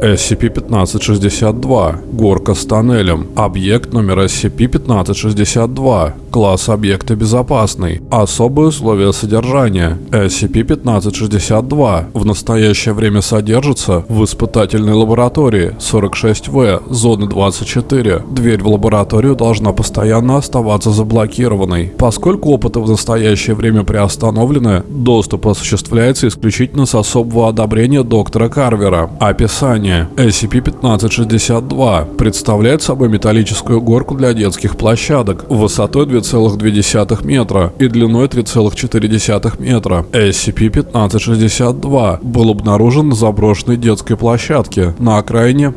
SCP-1562. Горка с тоннелем. Объект номер SCP-1562. Класс объекта безопасный. Особые условия содержания. SCP-1562 в настоящее время содержится в испытательной лаборатории 46В, зоны 24. Дверь в лабораторию должна постоянно оставаться заблокированной. Поскольку опыты в настоящее время приостановлены, доступ осуществляется исключительно с особого одобрения доктора Карвера. Описание Название SCP-1562 представляет собой металлическую горку для детских площадок высотой 2,2 метра и длиной 3,4 метра. SCP-1562 был обнаружен на заброшенной детской площадке на окраине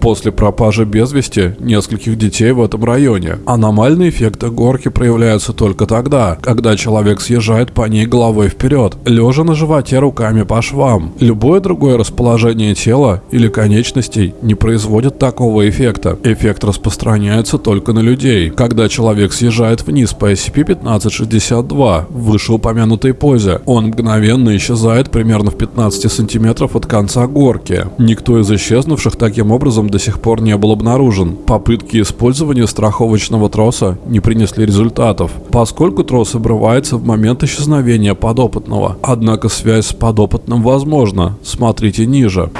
после пропажи без вести нескольких детей в этом районе. Аномальные эффекты горки проявляются только тогда, когда человек съезжает по ней головой вперед, лежа на животе руками по швам. Любое другое расположение тела или конечностей не производит такого эффекта. Эффект распространяется только на людей. Когда человек съезжает вниз по SCP-1562 в вышеупомянутой позе, он мгновенно исчезает примерно в 15 сантиметров от конца горки. Никто из исчезнувших таким образом до сих пор не был обнаружен. Попытки использования страховочного троса не принесли результатов, поскольку трос обрывается в момент исчезновения подопытного. Однако связь с подопытным возможна. Смотрите ниже.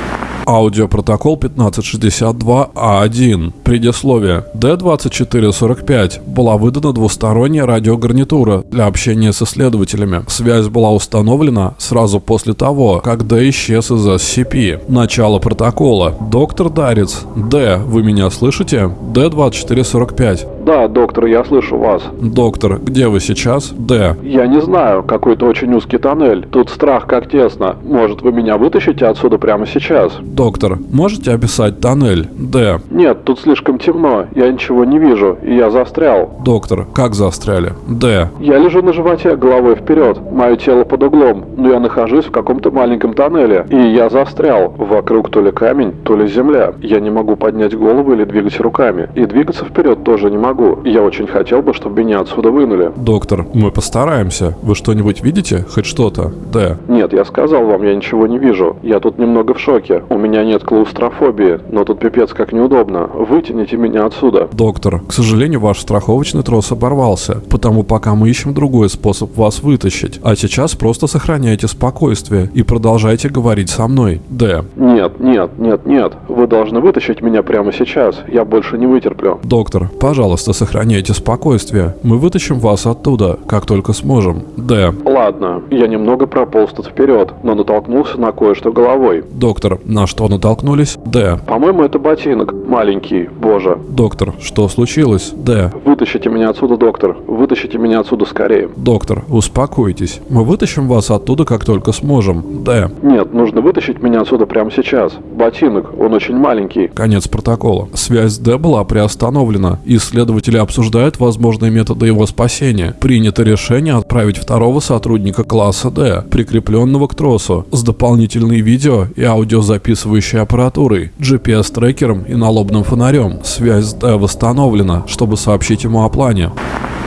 Аудиопротокол 1562А1. Предисловие. D2445 была выдана двусторонняя радиогарнитура для общения с исследователями. Связь была установлена сразу после того, как D исчез из SCP. Начало протокола. Доктор Дарец. D, вы меня слышите? D2445. Да, доктор, я слышу вас. Доктор, где вы сейчас? Д. Я не знаю, какой-то очень узкий тоннель. Тут страх как тесно. Может, вы меня вытащите отсюда прямо сейчас? Доктор, можете описать тоннель? Д. Нет, тут слишком темно. Я ничего не вижу, и я застрял. Доктор, как застряли? Д. Я лежу на животе, головой вперед. Мое тело под углом, но я нахожусь в каком-то маленьком тоннеле, и я застрял. Вокруг то ли камень, то ли земля. Я не могу поднять голову или двигать руками. И двигаться вперед тоже не могу. Я очень хотел бы, чтобы меня отсюда вынули. Доктор, мы постараемся. Вы что-нибудь видите? Хоть что-то? Да. Нет, я сказал вам, я ничего не вижу. Я тут немного в шоке. У меня нет клаустрофобии, но тут пипец как неудобно. Вытяните меня отсюда. Доктор, к сожалению, ваш страховочный трос оборвался, потому пока мы ищем другой способ вас вытащить. А сейчас просто сохраняйте спокойствие и продолжайте говорить со мной. Д. Нет, нет, нет, нет. Вы должны вытащить меня прямо сейчас. Я больше не вытерплю. Доктор, пожалуйста, сохраняйте спокойствие. Мы вытащим вас оттуда, как только сможем. Д. Ладно, я немного прополз тут вперед, но натолкнулся на кое-что головой. Доктор, на что натолкнулись? Д. По-моему, это ботинок. Маленький, боже. Доктор, что случилось? Д. Вытащите меня отсюда, доктор. Вытащите меня отсюда скорее. Доктор, успокойтесь. Мы вытащим вас оттуда, как только сможем. Д. Нет, нужно вытащить меня отсюда прямо сейчас. Ботинок, он очень маленький. Конец протокола. Связь Д была приостановлена. Исследователь Следователи обсуждают возможные методы его спасения. Принято решение отправить второго сотрудника класса D, прикрепленного к тросу, с дополнительной видео и аудиозаписывающей аппаратурой, GPS-трекером и налобным фонарем. Связь с D восстановлена, чтобы сообщить ему о плане.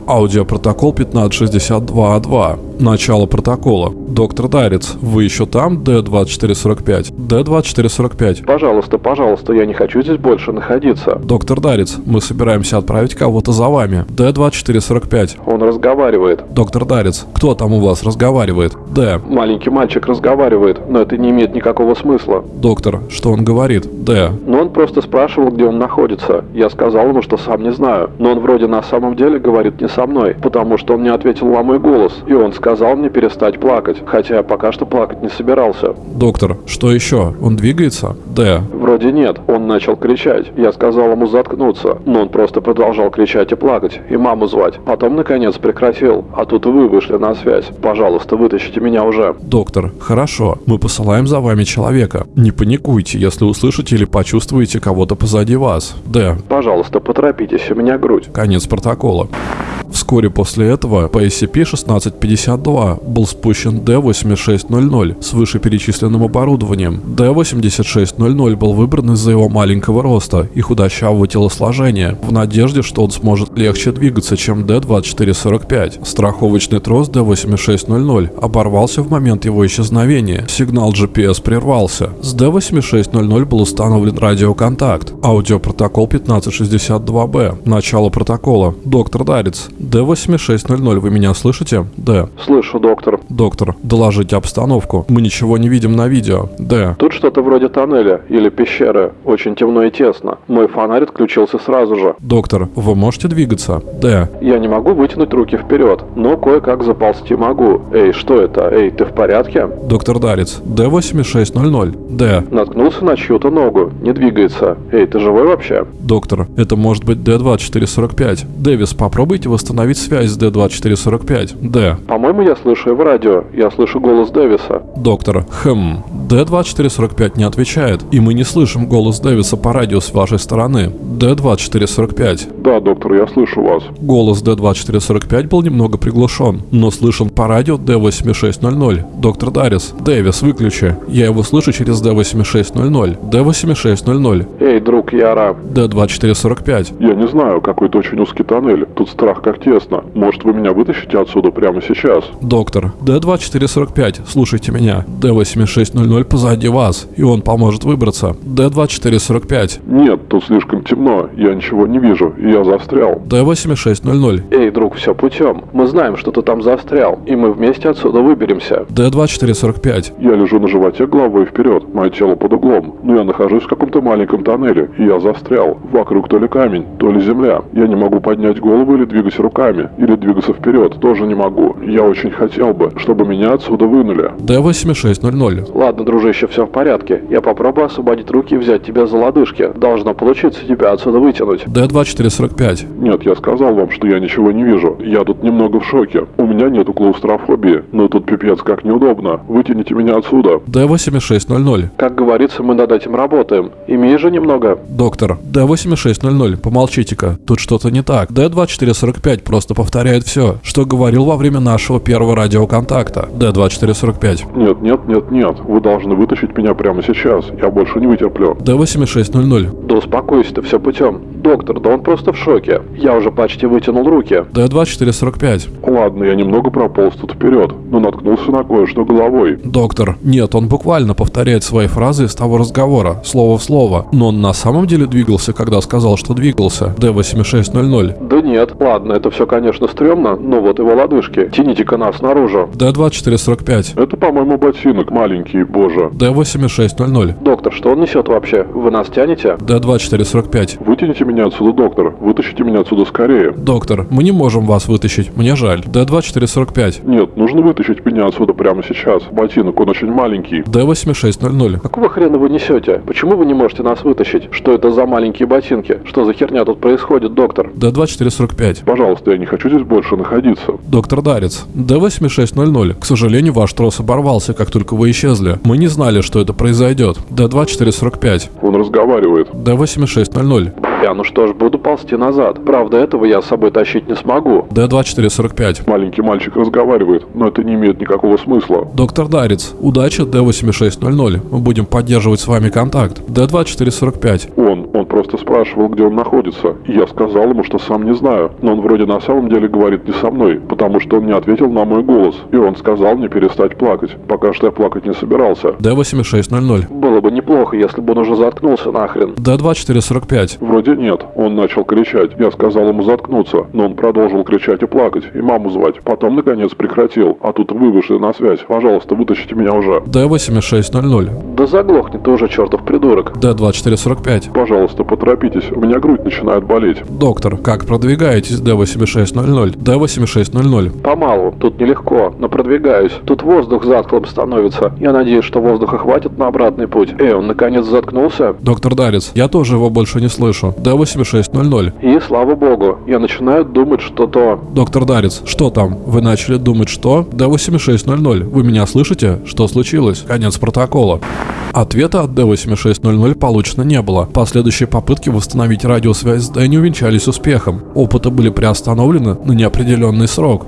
Аудиопротокол 1562А2. Начало протокола. Доктор Дарец, вы еще там? Д-2445. Д-2445. Пожалуйста, пожалуйста, я не хочу здесь больше находиться. Доктор Дарец, мы собираемся отправить кого-то за вами. Д-2445. Он разговаривает. Доктор Дарец, кто там у вас разговаривает? Д. Маленький мальчик разговаривает, но это не имеет никакого смысла. Доктор, что он говорит? Д. Ну он просто спрашивал, где он находится. Я сказал ему, что сам не знаю. Но он вроде на самом деле говорит не со мной, потому что он не ответил на мой голос. И он сказал, сказал мне перестать плакать, хотя я пока что плакать не собирался. Доктор, что еще? Он двигается? Да. Вроде нет. Он начал кричать. Я сказал ему заткнуться, но он просто продолжал кричать и плакать, и маму звать. Потом, наконец, прекратил. А тут вы вышли на связь. Пожалуйста, вытащите меня уже. Доктор, хорошо. Мы посылаем за вами человека. Не паникуйте, если услышите или почувствуете кого-то позади вас. Да. Пожалуйста, поторопитесь, у меня грудь. Конец протокола. Вскоре после этого по SCP-1652 был спущен D-8600 с вышеперечисленным оборудованием. D-8600 был выбран из-за его маленького роста и худощавого телосложения, в надежде, что он сможет легче двигаться, чем D-2445. Страховочный трос D-8600 оборвался в момент его исчезновения. Сигнал GPS прервался. С D-8600 был установлен радиоконтакт. Аудиопротокол 1562-B. Начало протокола. Доктор Дарец. D-8600, вы меня слышите? Д. Слышу, доктор. Доктор, доложите обстановку. Мы ничего не видим на видео. Д. Тут что-то вроде тоннеля или пещеры. Очень темно и тесно. Мой фонарь отключился сразу же. Доктор, вы можете двигаться? Д. Я не могу вытянуть руки вперед, но кое-как заползти могу. Эй, что это? Эй, ты в порядке? Доктор Дарец. D-8600. Д. Наткнулся на чью-то ногу. Не двигается. Эй, ты живой вообще? Доктор, это может быть D-2445. Дэвис, попробуйте восстановить связь с D-2445. Д. По-моему, я слышу его радио. Я слышу голос Дэвиса. Доктор, хм, D-2445 не отвечает, и мы не слышим голос Дэвиса по радио с вашей стороны. D-2445. Да, доктор, я слышу вас. Голос D-2445 был немного приглушен, но слышен по радио D-8600. Доктор Дарис, Дэвис, выключи. Я его слышу через D-8600. D-8600. Эй, друг Яра. D-2445. Я не знаю, какой-то очень узкий тоннель. Тут страх как тесно. Может, вы меня вытащите отсюда прямо сейчас? Доктор, D-2445, слушайте меня. D-8600 позади вас, и он поможет выбраться. D-2445. Нет, тут слишком темно. Я ничего не вижу, и я застрял. D-8600. Эй, друг, все путем. Мы знаем, что ты там застрял, и мы вместе отсюда выберемся. D-2445. Я лежу на животе головой вперед, мое тело под углом. Но я нахожусь в каком-то маленьком тоннеле, и я застрял. Вокруг то ли камень, то ли земля. Я не могу поднять голову или двигать руками, или двигаться вперед, тоже не могу. Я очень хотел бы, чтобы меня отсюда вынули. D-8600. Ладно, дружище, все в порядке. Я попробую освободить руки и взять тебя за лодыжки. Должно получиться тебя отсюда вытянуть. D-2445. Нет, я сказал вам, что я ничего не вижу. Я тут немного в шоке. У меня нету клаустрофобии, но тут пипец как неудобно. Вытяните меня отсюда. D-8600. Как говорится, мы над этим работаем. Имей же немного. Доктор, D-8600, помолчите-ка, тут что-то не так. D-2445 просто повторяет все, что говорил во время нашего первого радиоконтакта. D-2445. Нет, нет, нет, нет. Вы должны вытащить меня прямо сейчас. Я больше не вытерплю. D-8600. Да успокойся ты, все путем. Доктор, да он просто в шоке. Я уже почти вытянул руки. D-2445. Ладно, я немного прополз тут вперед, но наткнулся на кое-что головой. Доктор, нет, он буквально повторяет свои фразы из того разговора, слово в слово. Но он на самом деле двигался, когда сказал, что двигался. D-8600. Да нет, ладно, это все, конечно, стрёмно, но вот его лодыжки. Тяните-ка нас наружу. D-2445. Это, по-моему, ботинок маленький, боже. D-8600. Доктор, что он несет вообще? Вы нас тянете? D-2445. Вытяните меня отсюда, доктор. Вытащите меня отсюда скорее. Доктор, мы не можем вас вытащить, мне жаль. D-2445. Нет, нужно вытащить меня отсюда прямо сейчас. Ботинок, он очень маленький. D-8600. Какого хрена вы несете? Почему вы не можете нас вытащить? Что это за маленькие ботинки? Что за херня тут происходит, доктор? D-2445. Пожалуйста, я не хочу здесь больше находиться. Доктор Дарец. D-8600. К сожалению, ваш трос оборвался, как только вы исчезли. Мы не знали, что это произойдет. D-2445. Он разговаривает. D-8600. Я, ну что ж, буду ползти назад. Правда, этого я с собой тащить не смогу. D-2445. Маленький мальчик разговаривает, но это не имеет никакого смысла. Доктор Дарец. Удачи, D-8600. Мы будем поддерживать с вами контакт. D-2445. Он, он просто спрашивал, где он находится. Я сказал ему, что сам не знаю. Но он вроде на самом деле говорит не со мной, потому что он не ответил на мой голос. И он сказал мне перестать плакать, пока что я плакать не собирался. D-8600. Было бы неплохо, если бы он уже заткнулся нахрен. D-2445. Вроде нет. Он начал кричать. Я сказал ему заткнуться, но он продолжил кричать и плакать, и маму звать. Потом, наконец, прекратил. А тут вы вышли на связь. Пожалуйста, вытащите меня уже. D-8600. Да заглохни ты уже, чертов придурок. D-2445. Пожалуйста, поторопитесь. У меня грудь начинает болеть. Доктор, как продвигаетесь, D-8600? D-8600. Помалу. Тут нелегко, но продвигаюсь. Тут воздух затхлым становится. Я надеюсь, что воздуха хватит на обратный путь. Эй, он наконец заткнулся? Доктор Дарец, я тоже его больше не слышу. D8600. И, слава богу, я начинаю думать, что то... Доктор Дарец, что там? Вы начали думать, что? D8600. Вы меня слышите? Что случилось? Конец протокола. Ответа от D8600 получено не было. Последующие попытки восстановить радиосвязь с не увенчались успехом. Опыты были приостановлены на неопределенный срок.